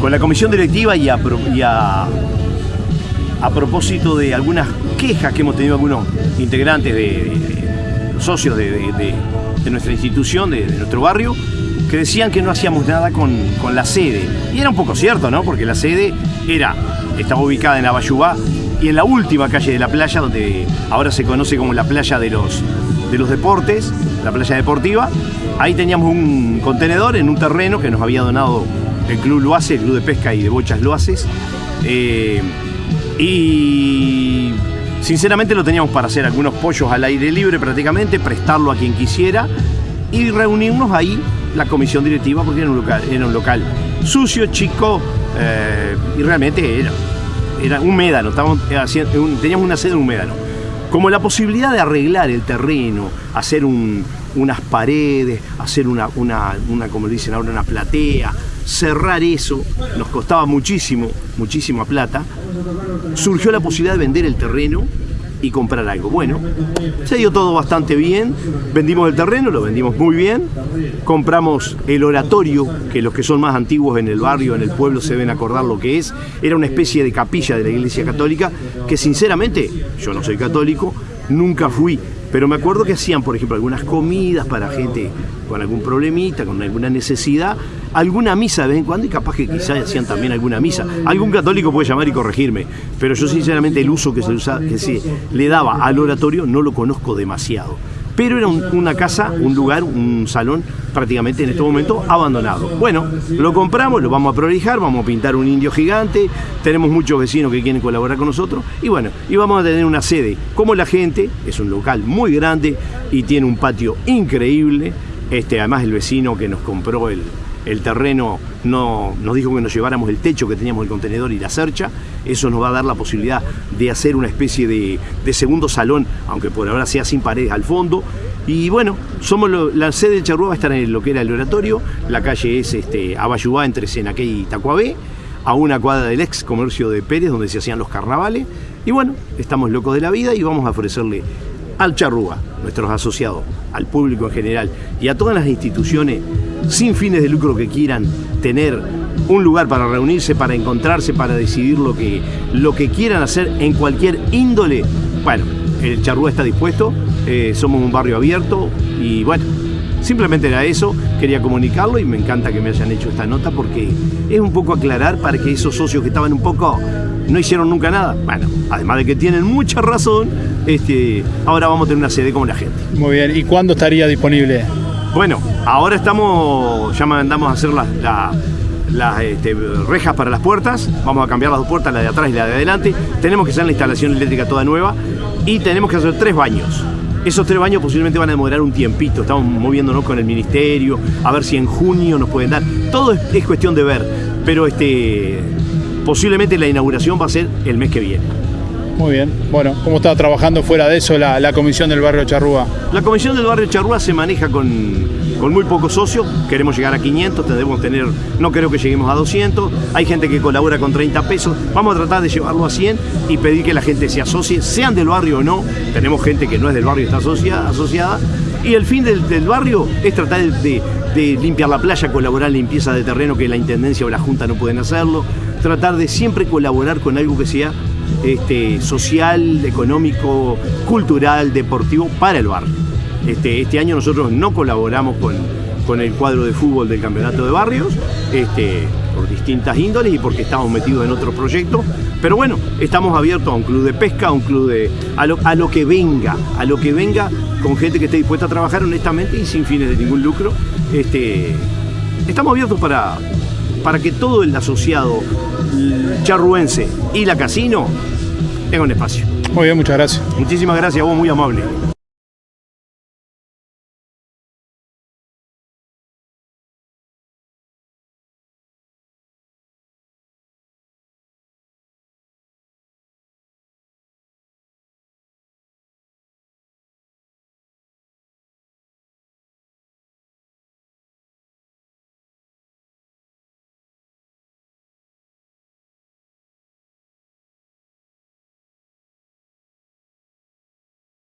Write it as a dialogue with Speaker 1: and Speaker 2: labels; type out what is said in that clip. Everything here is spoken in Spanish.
Speaker 1: con la comisión directiva y a, propósito de algunas quejas que hemos tenido algunos integrantes de, socios de, nuestra institución, de, nuestro barrio, que decían que no hacíamos nada con, con, la sede. Y era un poco cierto, ¿no? Porque la sede era, estaba ubicada en Abayubá y en la última calle de la playa, donde ahora se conoce como la playa de los, de los deportes, la playa deportiva, ahí teníamos un contenedor en un terreno que nos había donado el Club Loace, el Club de Pesca y de Bochas Loaces. Eh, y sinceramente lo teníamos para hacer algunos pollos al aire libre prácticamente, prestarlo a quien quisiera y reunirnos ahí la comisión directiva porque era un local, era un local sucio, chico eh, y realmente era, era un médano, teníamos una sede en un médano. Como la posibilidad de arreglar el terreno, hacer unas paredes, hacer una, una, una, como dicen ahora, una platea, cerrar eso, nos costaba muchísimo, muchísima plata, surgió la posibilidad de vender el terreno y comprar algo. Bueno, se dio todo bastante bien, vendimos el terreno, lo vendimos muy bien, compramos el oratorio, que los que son más antiguos en el barrio, en el pueblo, se deben acordar lo que es, era una especie de capilla de la Iglesia Católica, que sinceramente, yo no soy católico, nunca fui, pero me acuerdo que hacían, por ejemplo, algunas comidas para gente con algún problemita, con alguna necesidad, alguna misa de vez en cuando y capaz que quizás hacían también alguna misa. Algún católico puede llamar y corregirme, pero yo sinceramente el uso que se, que se le daba al oratorio no lo conozco demasiado pero era una casa, un lugar, un salón prácticamente en este momento abandonado. Bueno, lo compramos, lo vamos a prolijar, vamos a pintar un indio gigante, tenemos muchos vecinos que quieren colaborar con nosotros y bueno, y vamos a tener una sede. Como la gente, es un local muy grande y tiene un patio increíble, este, además el vecino que nos compró el, el terreno no, nos dijo que nos lleváramos el techo que teníamos el contenedor y la cercha, eso nos va a dar la posibilidad de hacer una especie de, segundo salón, aunque por ahora sea sin paredes al fondo, y bueno, somos la sede de Charrúa va a estar en lo que era el oratorio, la calle es este, Abayubá entre Senaque y Tacuabé, a una cuadra del ex comercio de Pérez donde se hacían los carnavales, y bueno, estamos locos de la vida y vamos a ofrecerle al Charrúa, nuestros asociados, al público en general y a todas las instituciones sin fines de lucro que quieran tener un lugar para reunirse, para encontrarse, para decidir lo que, lo que quieran hacer en cualquier índole, bueno, el Charrúa está dispuesto, eh, somos un barrio abierto y bueno, simplemente era eso, quería comunicarlo y me encanta que me hayan hecho esta nota porque es un poco aclarar para que esos socios que estaban un poco no hicieron nunca nada, bueno, además de que tienen mucha razón, este, ahora vamos a tener una sede como la gente.
Speaker 2: Muy bien, ¿y cuándo estaría disponible?
Speaker 1: Bueno, ahora estamos, ya mandamos a hacer las, este, rejas para las puertas, vamos a cambiar las dos puertas, la de atrás y la de adelante, tenemos que hacer la instalación eléctrica toda nueva y tenemos que hacer tres baños. Esos tres baños posiblemente van a demorar un tiempito, estamos moviéndonos con el ministerio, a ver si en junio nos pueden dar. Todo es, cuestión de ver, pero este, posiblemente la inauguración va a ser el mes que viene.
Speaker 2: Muy bien. Bueno, ¿cómo está trabajando fuera de eso la, comisión del barrio Charrúa?
Speaker 1: La comisión del barrio Charrúa se maneja con, con muy pocos socios. Queremos llegar a 500, debemos tener, no creo que lleguemos a 200. Hay gente que colabora con 30 pesos. Vamos a tratar de llevarlo a 100 y pedir que la gente se asocie, sean del barrio o no. Tenemos gente que no es del barrio y está asociada. asociada. Y el fin del, barrio es tratar de, de limpiar la playa, colaborar en limpieza de terreno que la Intendencia o la Junta no pueden hacerlo. Tratar de siempre colaborar con algo que sea este, social, económico, cultural, deportivo para el barrio. Este, este año nosotros no colaboramos con, con el cuadro de fútbol del campeonato de barrios, este, por distintas índoles y porque estamos metidos en otros proyectos. Pero bueno, estamos abiertos a un club de pesca, a un club de. a lo, a lo que venga, a lo que venga con gente que esté dispuesta a trabajar honestamente y sin fines de ningún lucro. Estamos abiertos para, para que todo el asociado charruense y la casino tenga un espacio.
Speaker 2: Muy bien, muchas gracias.
Speaker 1: Muchísimas gracias, vos muy amable.